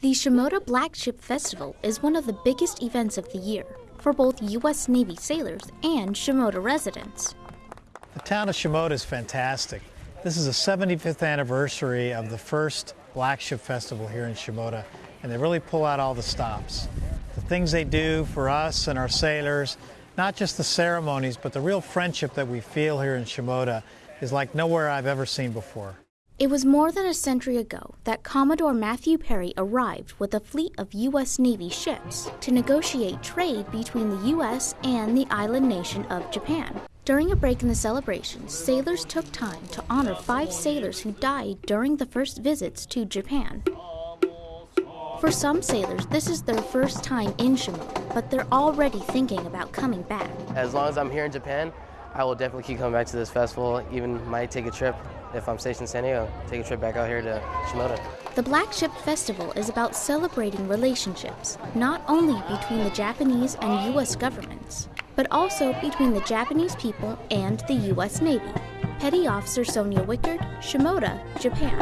The Shimoda Black Ship Festival is one of the biggest events of the year for both U.S. Navy sailors and Shimoda residents. The town of Shimoda is fantastic. This is the 75th anniversary of the first Black Ship Festival here in Shimoda, and they really pull out all the stops. The things they do for us and our sailors, not just the ceremonies, but the real friendship that we feel here in Shimoda is like nowhere I've ever seen before. It was more than a century ago that Commodore Matthew Perry arrived with a fleet of U.S. Navy ships to negotiate trade between the U.S. and the island nation of Japan. During a break in the celebrations, sailors took time to honor five sailors who died during the first visits to Japan. For some sailors, this is their first time in Shimoda, but they're already thinking about coming back. As long as I'm here in Japan, I will definitely keep coming back to this festival, even might take a trip if I'm stationed in San Diego, take a trip back out here to Shimoda. The Black Ship Festival is about celebrating relationships, not only between the Japanese and U.S. governments, but also between the Japanese people and the U.S. Navy. Petty Officer Sonia Wickard, Shimoda, Japan.